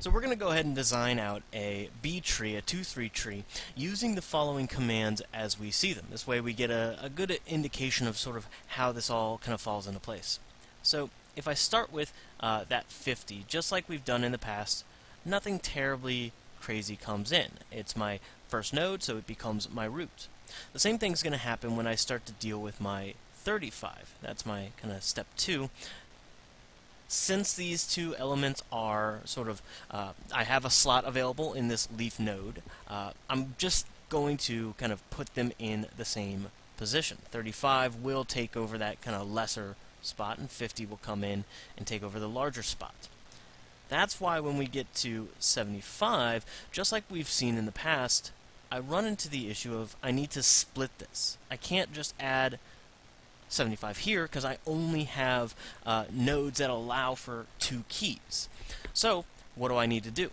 So we're going to go ahead and design out a B tree, a 2-3 tree, using the following commands as we see them. This way we get a, a good indication of sort of how this all kind of falls into place. So if I start with uh, that 50, just like we've done in the past, nothing terribly crazy comes in. It's my first node, so it becomes my root. The same thing's going to happen when I start to deal with my 35. That's my kind of step 2 since these two elements are sort of, uh, I have a slot available in this leaf node, uh, I'm just going to kind of put them in the same position. 35 will take over that kind of lesser spot, and 50 will come in and take over the larger spot. That's why when we get to 75, just like we've seen in the past, I run into the issue of I need to split this. I can't just add 75 here because I only have uh, nodes that allow for two keys. So what do I need to do?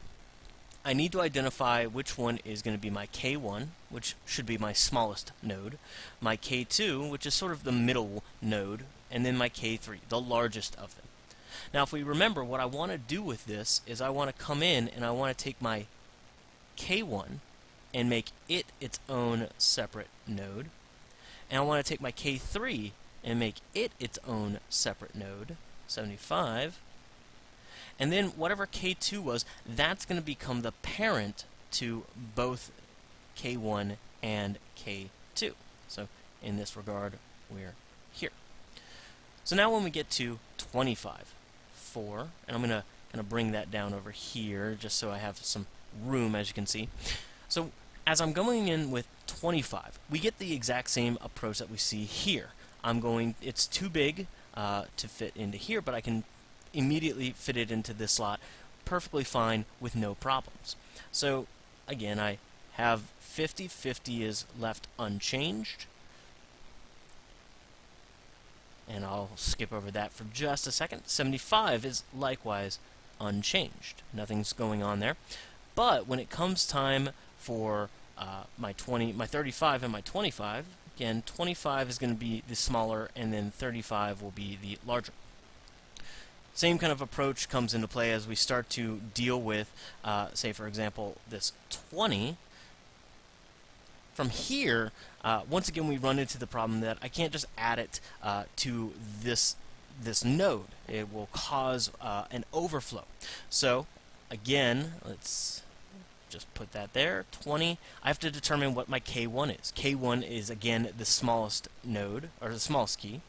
I need to identify which one is going to be my K1, which should be my smallest node, my K2, which is sort of the middle node, and then my K3, the largest of them. Now if we remember, what I want to do with this is I want to come in and I want to take my K1 and make it its own separate node, and I want to take my K3 and make it its own separate node, 75. And then whatever K2 was, that's going to become the parent to both K1 and K2. So in this regard, we're here. So now when we get to 25, 4, and I'm going to kind of bring that down over here just so I have some room as you can see. So as I'm going in with 25, we get the exact same approach that we see here. I'm going, it's too big uh, to fit into here, but I can immediately fit it into this slot perfectly fine with no problems. So again, I have 50, 50 is left unchanged. And I'll skip over that for just a second. 75 is likewise unchanged. Nothing's going on there. But when it comes time for uh, my 20, my 35 and my 25, Again, 25 is going to be the smaller, and then 35 will be the larger. Same kind of approach comes into play as we start to deal with, uh, say, for example, this 20. From here, uh, once again, we run into the problem that I can't just add it uh, to this this node. It will cause uh, an overflow. So, again, let's just put that there. 20. I have to determine what my K1 is. K1 is, again, the smallest node, or the smallest key.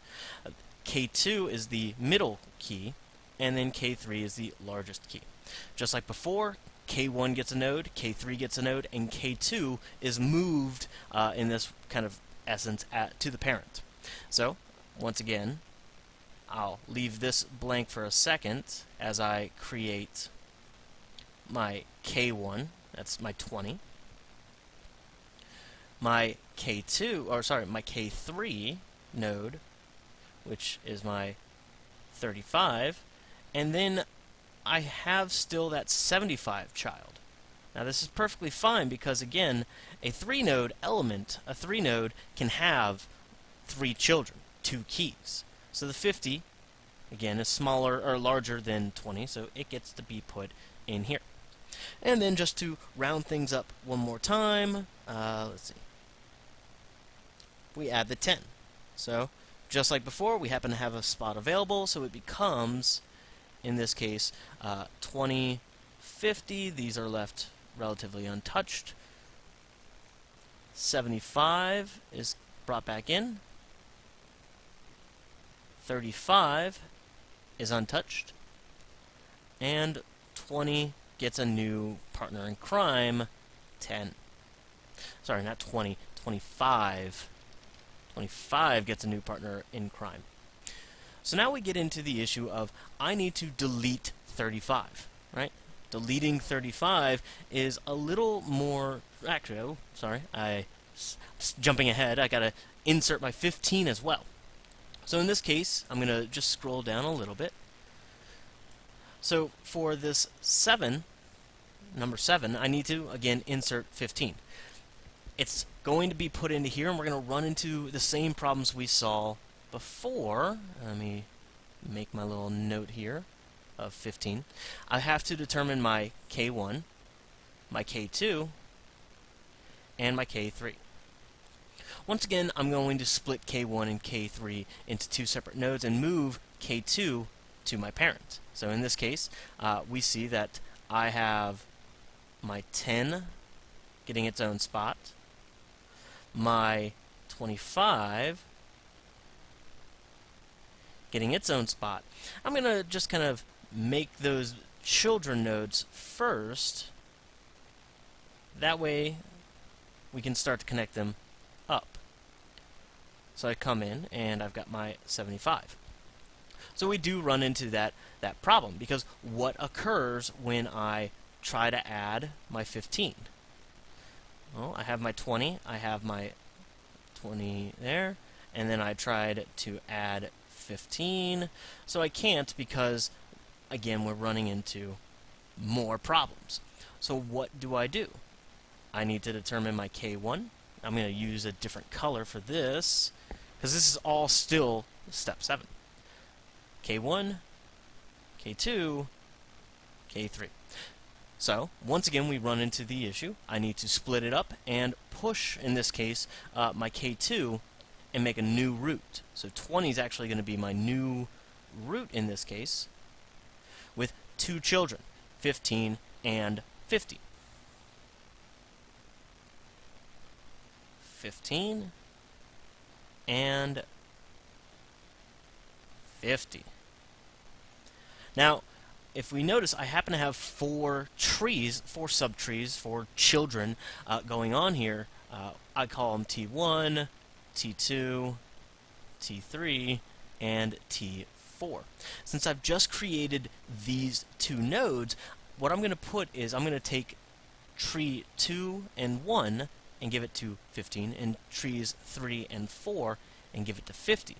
Uh, K2 is the middle key, and then K3 is the largest key. Just like before, K1 gets a node, K3 gets a node, and K2 is moved uh, in this kind of essence at, to the parent. So, once again, I'll leave this blank for a second as I create my K1 that's my 20. My K2, or sorry, my K3 node, which is my 35, and then I have still that 75 child. Now this is perfectly fine because again, a 3 node element, a 3 node can have 3 children, 2 keys. So the 50 again is smaller or larger than 20, so it gets to be put in here. And then just to round things up one more time, uh, let's see. We add the 10. So, just like before, we happen to have a spot available, so it becomes, in this case, uh, 20, 50. These are left relatively untouched. 75 is brought back in. 35 is untouched. And 20 gets a new partner in crime, 10. Sorry, not 20, 25. 25 gets a new partner in crime. So now we get into the issue of I need to delete 35, right? Deleting 35 is a little more... Actually, oh, sorry, I... Jumping ahead, I gotta insert my 15 as well. So in this case, I'm gonna just scroll down a little bit. So for this 7, number 7, I need to, again, insert 15. It's going to be put into here, and we're going to run into the same problems we saw before. Let me make my little note here. of 15, I have to determine my K1, my K2, and my K3. Once again, I'm going to split K1 and K3 into two separate nodes and move K2 to my parent. So in this case, uh, we see that I have my 10 getting its own spot, my 25 getting its own spot. I'm going to just kind of make those children nodes first. That way we can start to connect them up. So I come in and I've got my 75. So we do run into that, that problem because what occurs when I try to add my 15? Well, I have my 20, I have my 20 there, and then I tried to add 15, so I can't because, again, we're running into more problems. So what do I do? I need to determine my K1. I'm going to use a different color for this, because this is all still step 7. K1, K2, K3. So, once again, we run into the issue. I need to split it up and push, in this case, uh, my K2 and make a new root. So 20 is actually going to be my new root in this case with two children, 15 and 50. 15 and 50. Now, if we notice, I happen to have four trees, four subtrees, four children uh, going on here. Uh, I call them T1, T2, T3, and T4. Since I've just created these two nodes, what I'm going to put is I'm going to take tree 2 and 1 and give it to 15, and trees 3 and 4 and give it to 50.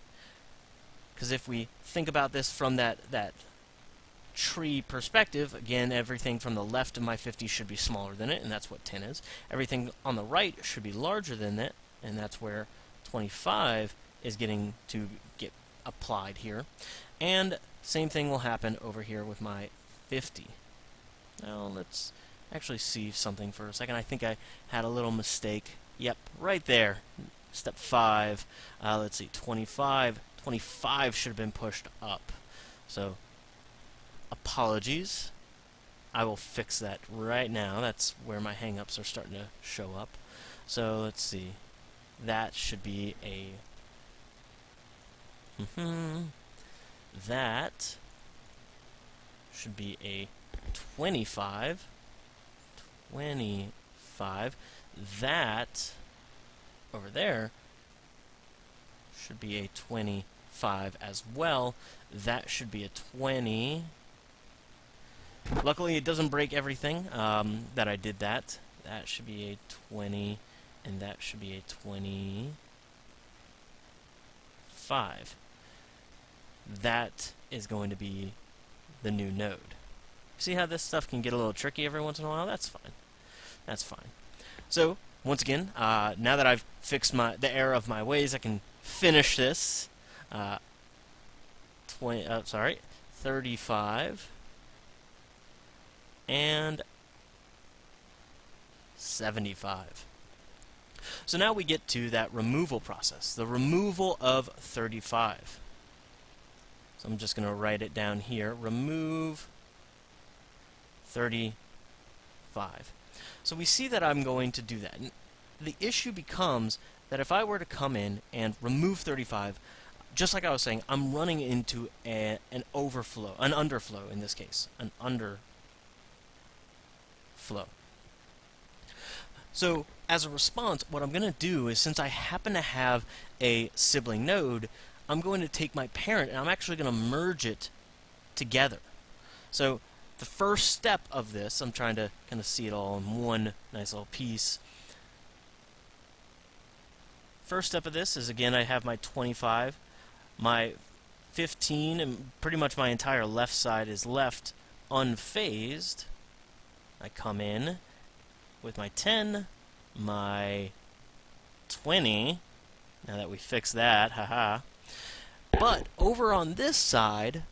Because if we think about this from that, that tree perspective, again, everything from the left of my 50 should be smaller than it, and that's what 10 is. Everything on the right should be larger than it, and that's where 25 is getting to get applied here. And same thing will happen over here with my 50. Now let's actually see something for a second. I think I had a little mistake. Yep, right there. Step 5. Uh, let's see, 25. 25 should have been pushed up. So apologies. I will fix that right now. That's where my hangups are starting to show up. So let's see. That should be a. Mm-hmm. That should be a 25. 25. That over there should be a 25 as well. That should be a 20. Luckily, it doesn't break everything um, that I did that. That should be a 20, and that should be a 25. That is going to be the new node. See how this stuff can get a little tricky every once in a while? That's fine. That's fine. So, once again, uh, now that I've fixed my the error of my ways, I can finish this. Uh, 20, uh, sorry, 35 and 75. So now we get to that removal process, the removal of 35. So I'm just going to write it down here. Remove 35. So we see that I'm going to do that. The issue becomes that if I were to come in and remove 35, just like I was saying, I'm running into a, an overflow, an underflow in this case, an under flow. So as a response, what I'm going to do is since I happen to have a sibling node, I'm going to take my parent and I'm actually going to merge it together. So the first step of this, I'm trying to kind of see it all in one nice little piece. First step of this is again I have my 25, my 15, and pretty much my entire left side is left unfazed. I come in with my 10, my 20, now that we fixed that, haha. But over on this side,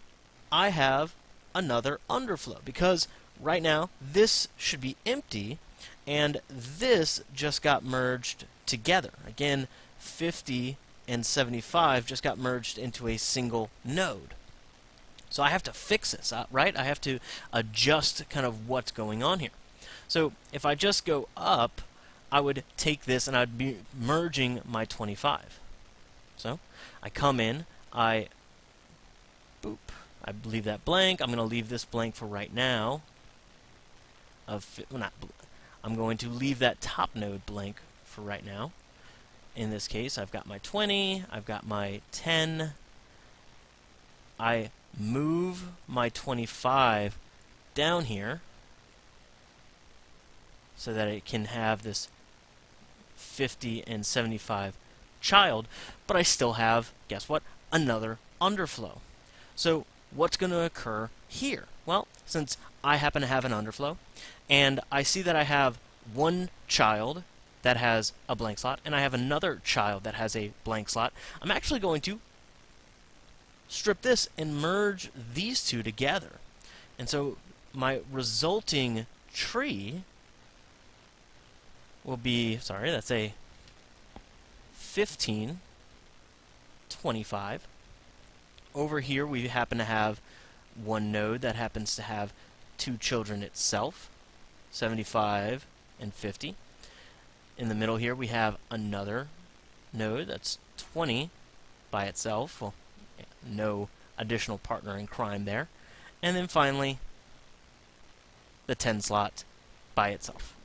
I have another underflow because right now this should be empty and this just got merged together. Again, 50 and 75 just got merged into a single node. So I have to fix this, right? I have to adjust kind of what's going on here. So if I just go up, I would take this and I'd be merging my 25. So I come in, I boop, I leave that blank. I'm going to leave this blank for right now. Of well, not, I'm going to leave that top node blank for right now. In this case, I've got my 20, I've got my 10. I move my 25 down here so that it can have this 50 and 75 child, but I still have, guess what, another underflow. So what's going to occur here? Well, since I happen to have an underflow, and I see that I have one child that has a blank slot, and I have another child that has a blank slot, I'm actually going to strip this and merge these two together. And so my resulting tree will be, sorry, that's a 15, 25. Over here we happen to have one node that happens to have two children itself, 75 and 50. In the middle here we have another node that's 20 by itself. Well, no additional partner in crime there. And then finally, the 10 slot by itself.